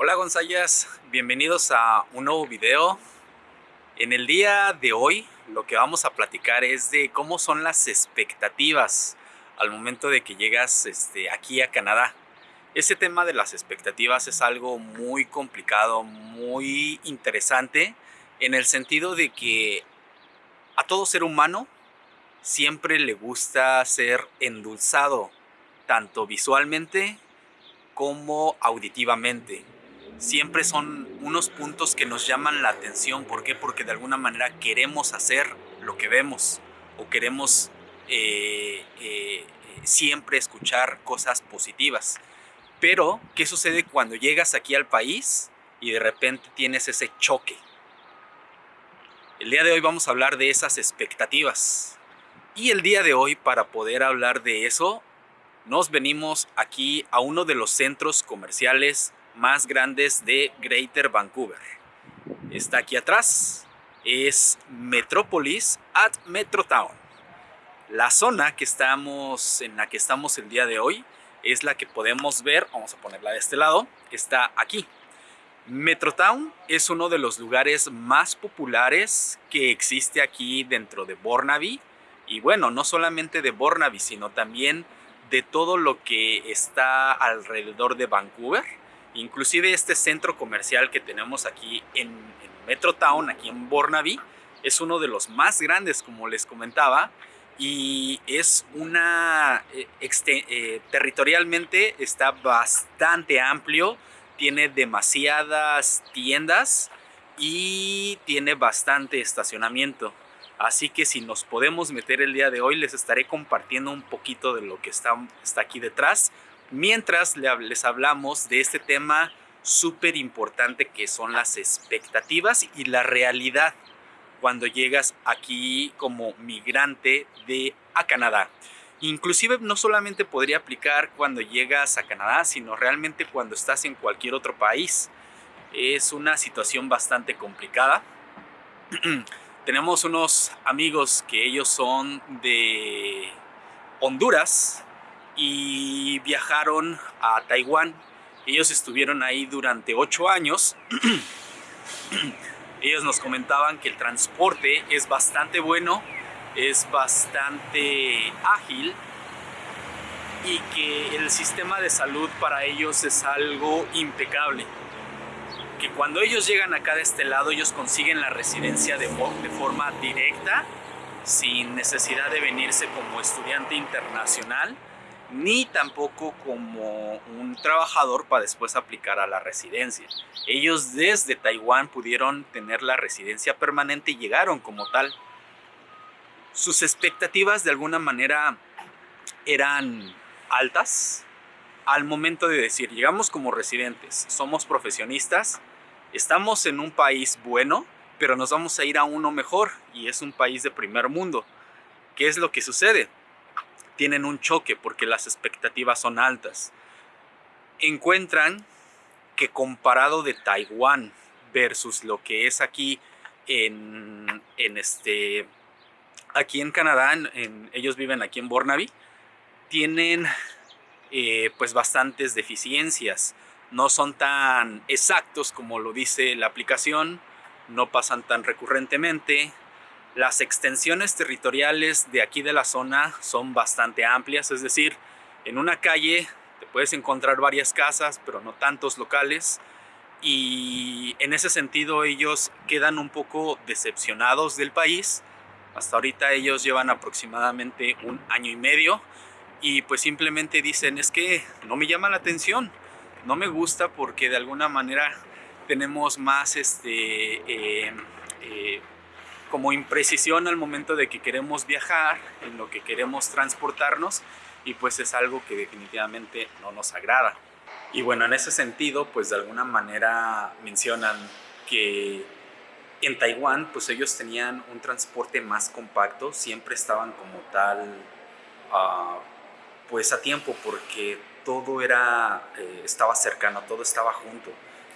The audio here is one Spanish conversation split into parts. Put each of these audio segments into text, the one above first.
Hola Gonzayas, bienvenidos a un nuevo video. En el día de hoy lo que vamos a platicar es de cómo son las expectativas al momento de que llegas este, aquí a Canadá. Ese tema de las expectativas es algo muy complicado, muy interesante, en el sentido de que a todo ser humano siempre le gusta ser endulzado, tanto visualmente como auditivamente siempre son unos puntos que nos llaman la atención. ¿Por qué? Porque de alguna manera queremos hacer lo que vemos o queremos eh, eh, siempre escuchar cosas positivas. Pero, ¿qué sucede cuando llegas aquí al país y de repente tienes ese choque? El día de hoy vamos a hablar de esas expectativas. Y el día de hoy, para poder hablar de eso, nos venimos aquí a uno de los centros comerciales más grandes de Greater Vancouver. Está aquí atrás, es Metropolis at Metrotown. La zona que estamos, en la que estamos el día de hoy es la que podemos ver, vamos a ponerla de este lado, está aquí. Metrotown es uno de los lugares más populares que existe aquí dentro de Burnaby. Y bueno, no solamente de Burnaby, sino también de todo lo que está alrededor de Vancouver. Inclusive este centro comercial que tenemos aquí en, en Metrotown, aquí en Burnaby, es uno de los más grandes, como les comentaba, y es una, eh, eh, territorialmente está bastante amplio, tiene demasiadas tiendas y tiene bastante estacionamiento. Así que si nos podemos meter el día de hoy, les estaré compartiendo un poquito de lo que está, está aquí detrás mientras les hablamos de este tema súper importante que son las expectativas y la realidad cuando llegas aquí como migrante de a Canadá. Inclusive no solamente podría aplicar cuando llegas a Canadá, sino realmente cuando estás en cualquier otro país. Es una situación bastante complicada. Tenemos unos amigos que ellos son de Honduras y viajaron a Taiwán. Ellos estuvieron ahí durante ocho años. Ellos nos comentaban que el transporte es bastante bueno, es bastante ágil y que el sistema de salud para ellos es algo impecable. Que cuando ellos llegan acá de este lado, ellos consiguen la residencia de, de forma directa, sin necesidad de venirse como estudiante internacional ni tampoco como un trabajador para después aplicar a la residencia. Ellos desde Taiwán pudieron tener la residencia permanente y llegaron como tal. Sus expectativas de alguna manera eran altas al momento de decir, llegamos como residentes, somos profesionistas, estamos en un país bueno, pero nos vamos a ir a uno mejor y es un país de primer mundo. ¿Qué es lo que sucede? Tienen un choque porque las expectativas son altas. Encuentran que comparado de Taiwán versus lo que es aquí en, este aquí en Canadá, en, ellos viven aquí en Burnaby, tienen eh, pues bastantes deficiencias. No son tan exactos como lo dice la aplicación, no pasan tan recurrentemente, las extensiones territoriales de aquí de la zona son bastante amplias, es decir, en una calle te puedes encontrar varias casas, pero no tantos locales. Y en ese sentido ellos quedan un poco decepcionados del país. Hasta ahorita ellos llevan aproximadamente un año y medio y pues simplemente dicen es que no me llama la atención, no me gusta porque de alguna manera tenemos más este, eh, eh, como imprecisión al momento de que queremos viajar, en lo que queremos transportarnos y pues es algo que definitivamente no nos agrada. Y bueno, en ese sentido, pues de alguna manera mencionan que en Taiwán, pues ellos tenían un transporte más compacto, siempre estaban como tal, uh, pues a tiempo, porque todo era, eh, estaba cercano, todo estaba junto.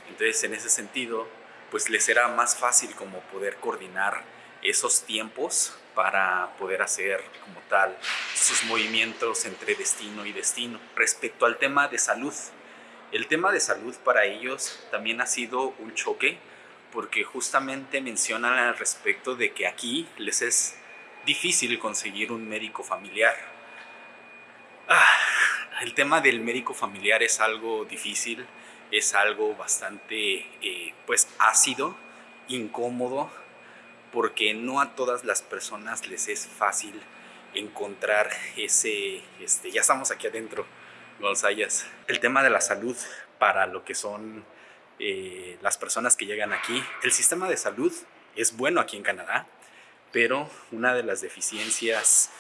Entonces, en ese sentido, pues les era más fácil como poder coordinar esos tiempos para poder hacer como tal sus movimientos entre destino y destino. Respecto al tema de salud, El tema de salud para ellos también ha sido un choque porque justamente mencionan al respecto de que aquí les es difícil conseguir un médico familiar. Ah, el tema del médico familiar es algo difícil, es algo bastante eh, pues ácido, incómodo, porque no a todas las personas les es fácil encontrar ese, este, ya estamos aquí adentro, González. El tema de la salud para lo que son eh, las personas que llegan aquí. El sistema de salud es bueno aquí en Canadá, pero una de las deficiencias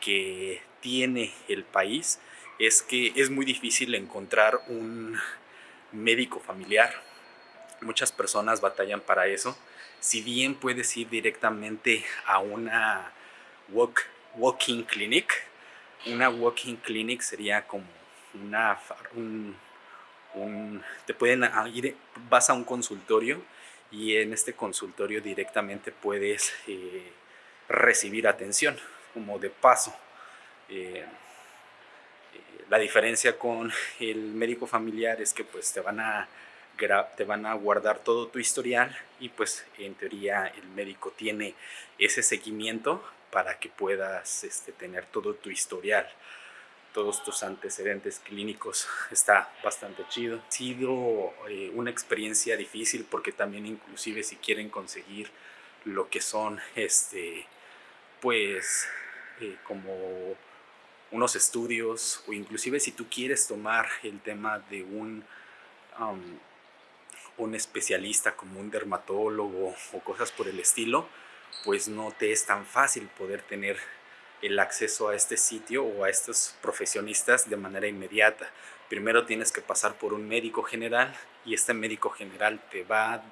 que tiene el país es que es muy difícil encontrar un médico familiar. Muchas personas batallan para eso. Si bien puedes ir directamente a una walk, walking clinic, una walking clinic sería como una, un, te pueden ir, vas a un consultorio y en este consultorio directamente puedes eh, recibir atención como de paso. Eh, eh, la diferencia con el médico familiar es que pues te van a te van a guardar todo tu historial y pues en teoría el médico tiene ese seguimiento para que puedas este, tener todo tu historial todos tus antecedentes clínicos está bastante chido. Ha sido eh, una experiencia difícil porque también inclusive si quieren conseguir lo que son este pues eh, como unos estudios o inclusive si tú quieres tomar el tema de un un especialista como un dermatólogo o cosas por el estilo pues no te es tan fácil poder tener el acceso a este sitio o a estos profesionistas de manera inmediata. Primero tienes que pasar por un médico general y este médico general te va,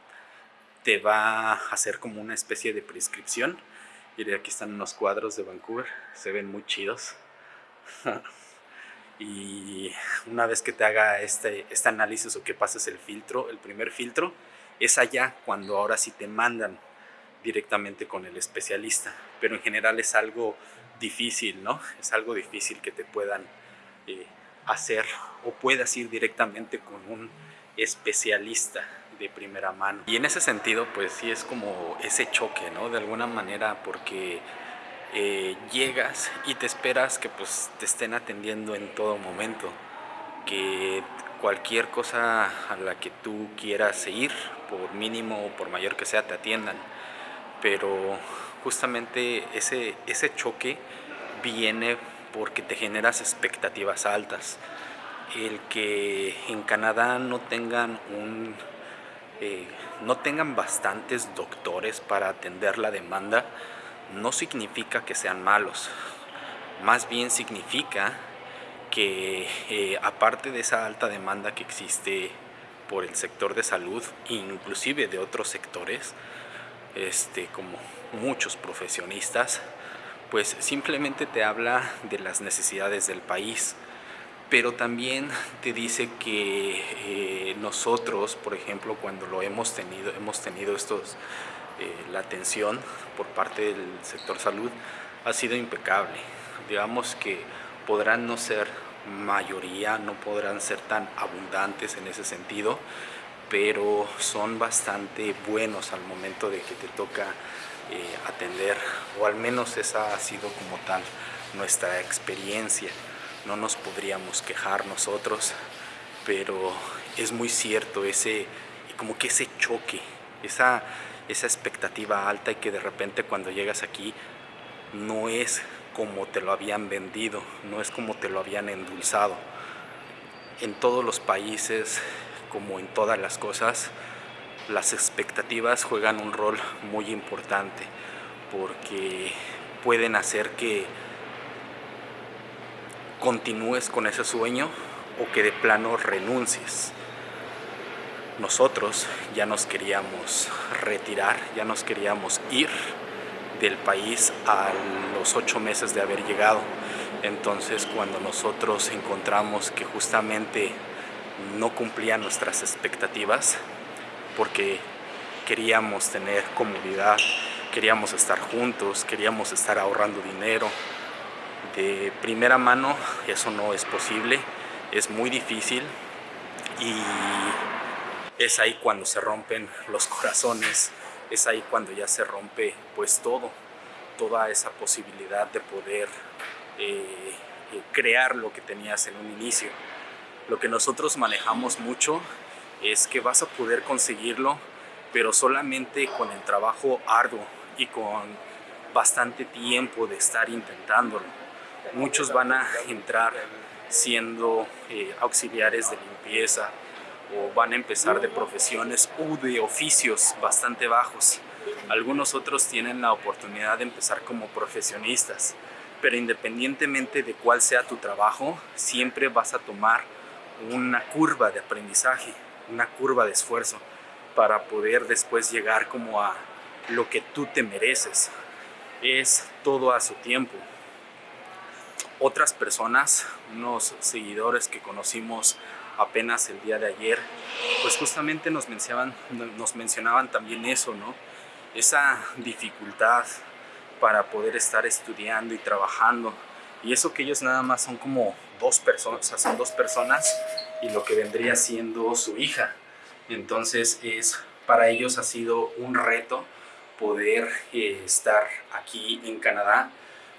te va a hacer como una especie de prescripción. Y aquí están unos cuadros de Vancouver, se ven muy chidos. y una vez que te haga este, este análisis o que pases el filtro, el primer filtro, es allá cuando ahora sí te mandan directamente con el especialista. Pero en general es algo difícil, ¿no? Es algo difícil que te puedan eh, hacer o puedas ir directamente con un especialista de primera mano. Y en ese sentido, pues sí es como ese choque, ¿no? De alguna manera, porque eh, llegas y te esperas que pues te estén atendiendo en todo momento, que cualquier cosa a la que tú quieras ir, por mínimo o por mayor que sea, te atiendan. Pero justamente ese, ese choque viene porque te generas expectativas altas. El que en Canadá no tengan un eh, no tengan bastantes doctores para atender la demanda no significa que sean malos. Más bien significa que eh, aparte de esa alta demanda que existe por el sector de salud, inclusive de otros sectores, este, como muchos profesionistas, pues simplemente te habla de las necesidades del país, pero también te dice que eh, nosotros, por ejemplo, cuando lo hemos tenido, hemos tenido estos, eh, la atención por parte del sector salud, ha sido impecable. Digamos que podrán no ser mayoría, no podrán ser tan abundantes en ese sentido, pero son bastante buenos al momento de que te toca eh, atender, o al menos esa ha sido como tal nuestra experiencia. No nos podríamos quejar nosotros, pero es muy cierto ese, como que ese choque, esa, esa expectativa alta y que de repente cuando llegas aquí no es como te lo habían vendido, no es como te lo habían endulzado. En todos los países como en todas las cosas, las expectativas juegan un rol muy importante porque pueden hacer que continúes con ese sueño o que de plano renuncies. Nosotros ya nos queríamos retirar, ya nos queríamos ir del país a los ocho meses de haber llegado. Entonces cuando nosotros encontramos que justamente no cumplía nuestras expectativas porque queríamos tener comodidad, queríamos estar juntos, queríamos estar ahorrando dinero. De primera mano eso no es posible, es muy difícil y es ahí cuando se rompen los corazones, es ahí cuando ya se rompe pues todo, toda esa posibilidad de poder eh, eh, crear lo que tenías en un inicio. Lo que nosotros manejamos mucho es que vas a poder conseguirlo, pero solamente con el trabajo arduo y con bastante tiempo de estar intentándolo. Muchos van a entrar siendo eh, auxiliares de limpieza o van a empezar de profesiones u de oficios bastante bajos. Algunos otros tienen la oportunidad de empezar como profesionistas, pero independientemente de cuál sea tu trabajo, siempre vas a tomar una curva de aprendizaje, una curva de esfuerzo para poder después llegar como a lo que tú te mereces. Es todo a su tiempo. Otras personas, unos seguidores que conocimos apenas el día de ayer, pues justamente nos mencionaban, nos mencionaban también eso, ¿no? Esa dificultad para poder estar estudiando y trabajando. Y eso que ellos nada más son como dos personas, o sea, son dos personas y lo que vendría siendo su hija. Entonces es para ellos ha sido un reto poder eh, estar aquí en Canadá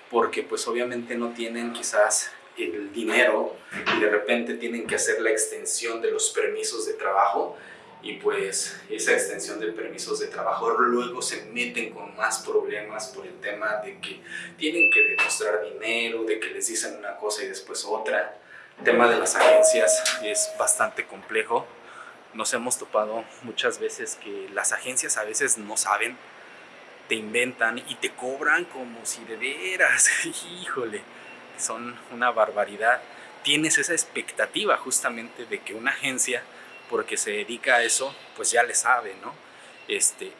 porque pues obviamente no tienen quizás el dinero y de repente tienen que hacer la extensión de los permisos de trabajo y pues esa extensión de permisos de trabajo luego se meten con más problemas por el tema de que tienen que demostrar dinero, de que les dicen una cosa y después otra. El tema de las agencias es bastante complejo. Nos hemos topado muchas veces que las agencias a veces no saben, te inventan y te cobran como si de veras, híjole, son una barbaridad. Tienes esa expectativa justamente de que una agencia porque se dedica a eso, pues ya le sabe, ¿no? Este,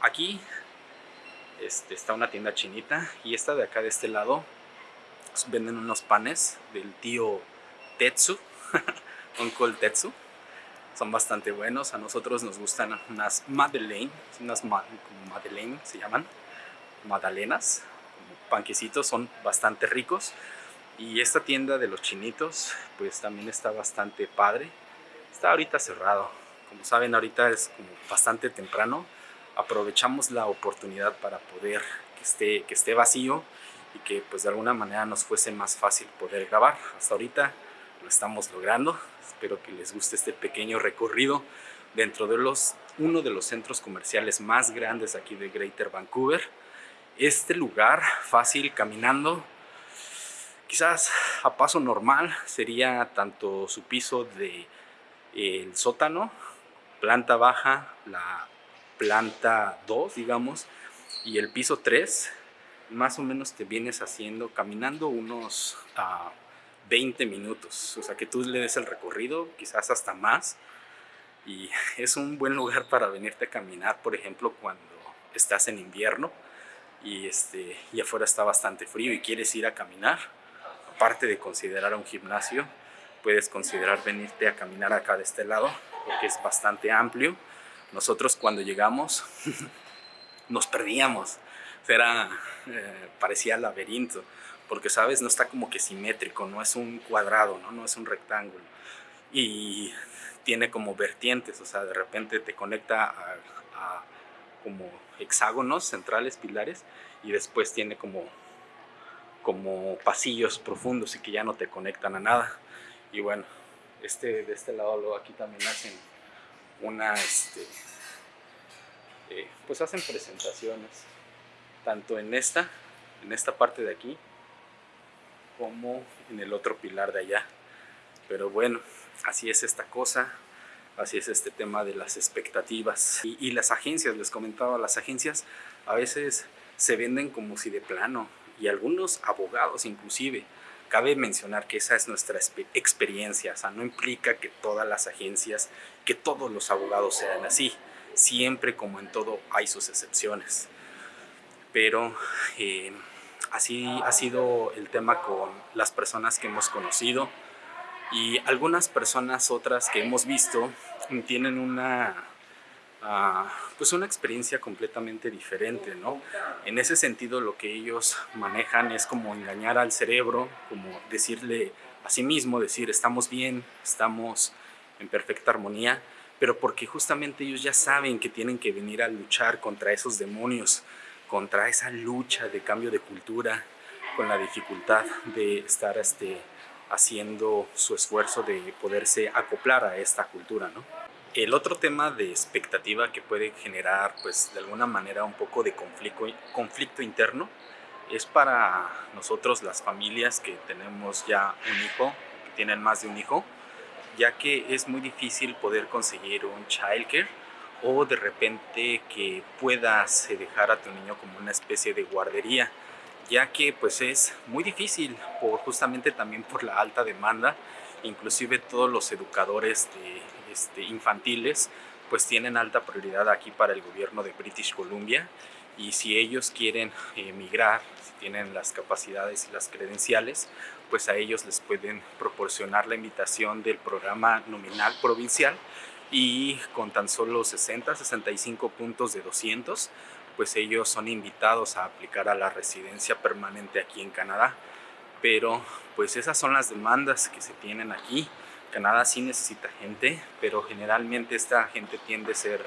aquí este, está una tienda chinita y esta de acá de este lado pues, venden unos panes del tío Tetsu, Uncle Tetsu. Son bastante buenos, a nosotros nos gustan unas Madeleine, unas Madeleine se llaman, magdalenas, panquecitos, son bastante ricos. Y esta tienda de los chinitos, pues también está bastante padre. Está ahorita cerrado. Como saben, ahorita es como bastante temprano. Aprovechamos la oportunidad para poder que esté, que esté vacío y que pues de alguna manera nos fuese más fácil poder grabar. Hasta ahorita lo estamos logrando. Espero que les guste este pequeño recorrido dentro de los, uno de los centros comerciales más grandes aquí de Greater Vancouver. Este lugar, fácil caminando, quizás a paso normal, sería tanto su piso de el sótano, planta baja, la planta 2, digamos, y el piso 3, más o menos te vienes haciendo, caminando unos 20 minutos. O sea, que tú le des el recorrido, quizás hasta más. Y es un buen lugar para venirte a caminar, por ejemplo, cuando estás en invierno y, este, y afuera está bastante frío y quieres ir a caminar. Aparte de considerar un gimnasio, puedes considerar venirte a caminar acá de este lado porque es bastante amplio. Nosotros cuando llegamos nos perdíamos, era, eh, parecía laberinto, porque sabes, no está como que simétrico, no es un cuadrado, no, no es un rectángulo. Y tiene como vertientes, o sea, de repente te conecta a, a como hexágonos centrales, pilares, y después tiene como, como pasillos profundos y que ya no te conectan a nada. Y bueno, este, de este lado luego aquí también hacen una, este, eh, pues hacen presentaciones, tanto en esta, en esta parte de aquí, como en el otro pilar de allá. Pero bueno, así es esta cosa, así es este tema de las expectativas. Y, y las agencias, les comentaba, las agencias a veces se venden como si de plano, y algunos abogados inclusive, Cabe mencionar que esa es nuestra experiencia, o sea, no implica que todas las agencias, que todos los abogados sean así. Siempre, como en todo, hay sus excepciones. Pero eh, así ha sido el tema con las personas que hemos conocido y algunas personas otras que hemos visto tienen una pues una experiencia completamente diferente, ¿no? En ese sentido lo que ellos manejan es como engañar al cerebro, como decirle a sí mismo, decir estamos bien, estamos en perfecta armonía, pero porque justamente ellos ya saben que tienen que venir a luchar contra esos demonios, contra esa lucha de cambio de cultura, con la dificultad de estar este, haciendo su esfuerzo de poderse acoplar a esta cultura. ¿no? El otro tema de expectativa que puede generar pues de alguna manera un poco de conflicto, interno es para nosotros las familias que tenemos ya un hijo, que tienen más de un hijo, ya que es muy difícil poder conseguir un childcare o de repente que puedas dejar a tu niño como una especie de guardería, ya que pues es muy difícil por justamente también por la alta demanda, inclusive todos los educadores de, este, infantiles pues tienen alta prioridad aquí para el gobierno de British Columbia y si ellos quieren emigrar, si tienen las capacidades y las credenciales, pues a ellos les pueden proporcionar la invitación del programa nominal provincial y con tan solo 60, 65 puntos de 200, pues ellos son invitados a aplicar a la residencia permanente aquí en Canadá. Pero pues esas son las demandas que se tienen aquí. Canadá sí necesita gente, pero generalmente esta gente tiende a ser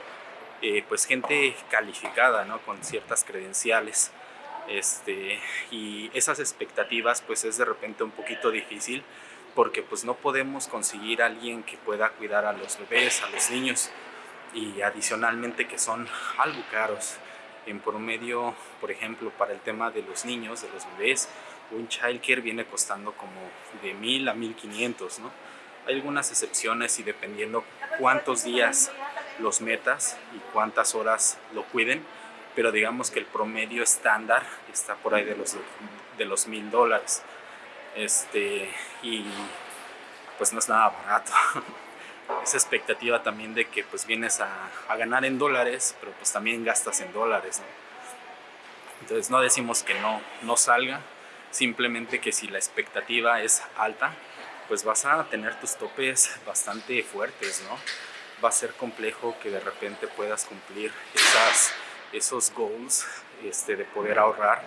eh, pues gente calificada, ¿no? Con ciertas credenciales. Este, y esas expectativas pues es de repente un poquito difícil porque pues no podemos conseguir a alguien que pueda cuidar a los bebés, a los niños y adicionalmente que son algo caros. En promedio, por ejemplo, para el tema de los niños, de los bebés, un childcare viene costando como de mil a 1500, ¿no? Hay algunas excepciones y dependiendo cuántos días los metas y cuántas horas lo cuiden, pero digamos que el promedio estándar está por ahí de los de los mil dólares este, y pues no es nada barato. Esa expectativa también de que pues vienes a, a, ganar en dólares, pero pues también gastas en dólares. Entonces no decimos que no, no salga, simplemente que si la expectativa es alta, pues vas a tener tus topes bastante fuertes, ¿no? Va a ser complejo que de repente puedas cumplir esas, esos goals este, de poder ahorrar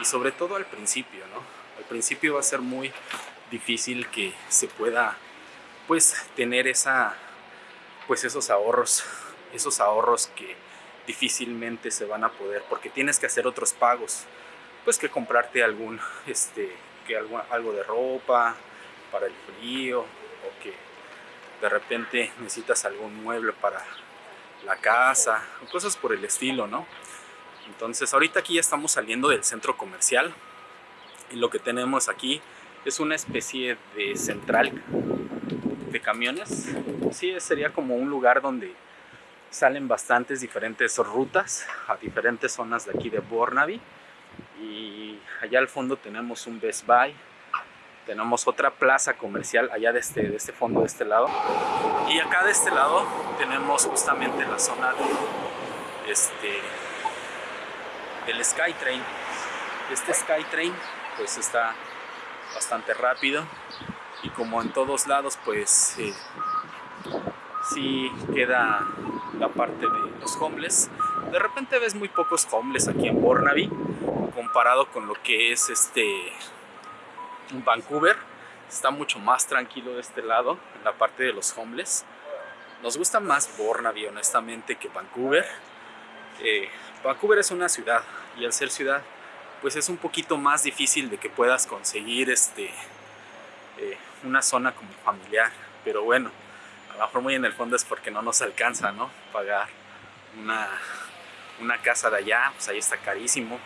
y sobre todo al principio, ¿no? Al principio va a ser muy difícil que se pueda pues tener esa pues esos ahorros, esos ahorros que difícilmente se van a poder porque tienes que hacer otros pagos, pues que comprarte algún este que algo, algo de ropa para el frío o que de repente necesitas algún mueble para la casa cosas por el estilo, ¿no? Entonces ahorita aquí ya estamos saliendo del centro comercial y lo que tenemos aquí es una especie de central de camiones. Sí, sería como un lugar donde salen bastantes diferentes rutas a diferentes zonas de aquí de Burnaby. Y allá al fondo tenemos un Best Buy. Tenemos otra plaza comercial allá de este, de este fondo, de este lado. Y acá de este lado tenemos justamente la zona de, este, del Skytrain. Este Skytrain pues está bastante rápido y como en todos lados pues eh, sí queda la parte de los homeless de repente ves muy pocos homeless aquí en Burnaby comparado con lo que es este Vancouver está mucho más tranquilo de este lado en la parte de los homeless nos gusta más Burnaby honestamente que Vancouver eh, Vancouver es una ciudad y al ser ciudad pues es un poquito más difícil de que puedas conseguir este, eh, una zona como familiar. Pero bueno, a lo mejor muy en el fondo es porque no nos alcanza, ¿no? Pagar una, una casa de allá, pues ahí está carísimo.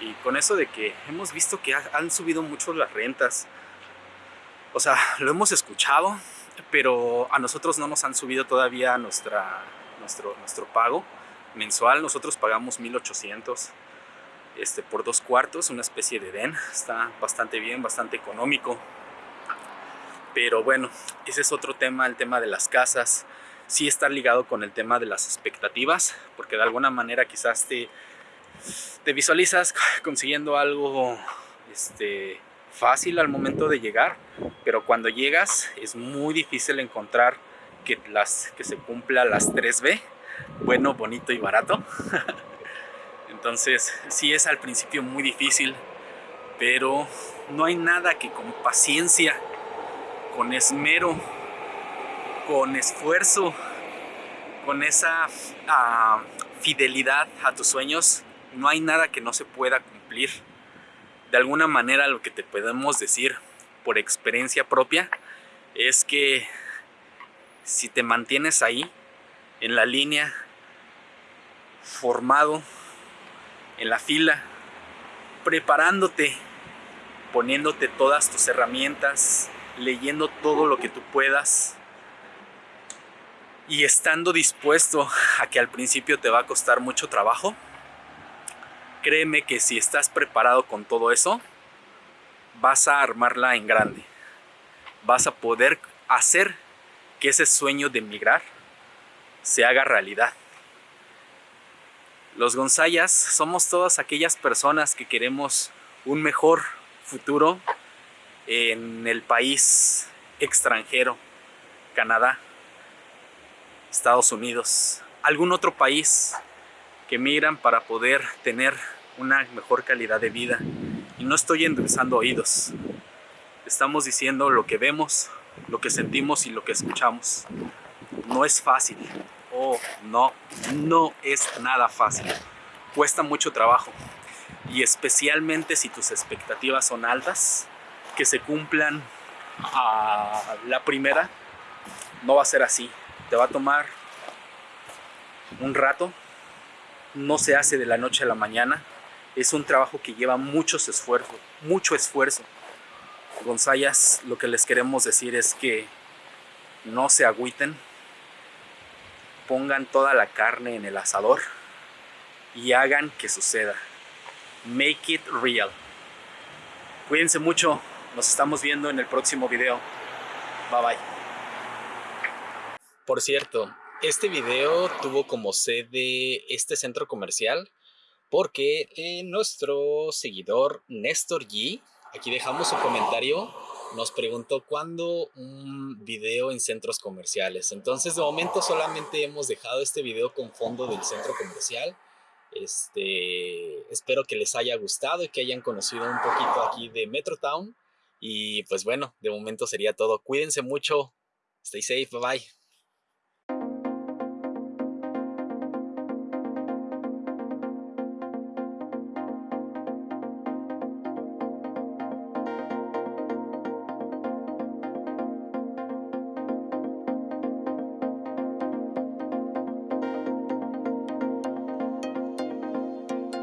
Y con eso de que hemos visto que han subido mucho las rentas. O sea, lo hemos escuchado, pero a nosotros no nos han subido todavía nuestra, nuestro, nuestro pago mensual. Nosotros pagamos 1800 este, por dos cuartos, una especie de den. Está bastante bien, bastante económico. Pero bueno, ese es otro tema, el tema de las casas. Sí está ligado con el tema de las expectativas, porque de alguna manera quizás te, te visualizas consiguiendo algo este, fácil al momento de llegar, pero cuando llegas es muy difícil encontrar que, las, que se cumpla las 3B, bueno, bonito y barato. Entonces sí es al principio muy difícil, pero no hay nada que con paciencia, con esmero, con esfuerzo, con esa ah, fidelidad a tus sueños, no hay nada que no se pueda cumplir. De alguna manera lo que te podemos decir por experiencia propia es que si te mantienes ahí, en la línea, formado, en la fila, preparándote, poniéndote todas tus herramientas, leyendo todo lo que tú puedas y estando dispuesto a que al principio te va a costar mucho trabajo, créeme que si estás preparado con todo eso, vas a armarla en grande. Vas a poder hacer que ese sueño de emigrar se haga realidad. Los Gonzayas somos todas aquellas personas que queremos un mejor futuro en el país extranjero, Canadá, Estados Unidos, algún otro país que migran para poder tener una mejor calidad de vida. Y no estoy endulzando oídos. Estamos diciendo lo que vemos, lo que sentimos y lo que escuchamos. No es fácil. Oh, no, no es nada fácil. Cuesta mucho trabajo. Y especialmente si tus expectativas son altas, que se cumplan a la primera, no va a ser así. Te va a tomar un rato. No se hace de la noche a la mañana. Es un trabajo que lleva muchos esfuerzos, mucho esfuerzo. Gonzayas, lo que les queremos decir es que no se agüiten, pongan toda la carne en el asador y hagan que suceda. Make it real. Cuídense mucho, nos estamos viendo en el próximo video. Bye bye. Por cierto, este video tuvo como sede este centro comercial porque eh, nuestro seguidor Néstor G, aquí dejamos su comentario, nos preguntó cuándo un video en centros comerciales. Entonces de momento solamente hemos dejado este video con fondo del centro comercial. Este, espero que les haya gustado y que hayan conocido un poquito aquí de Metrotown. Y pues bueno, de momento sería todo. Cuídense mucho. Stay safe. Bye bye.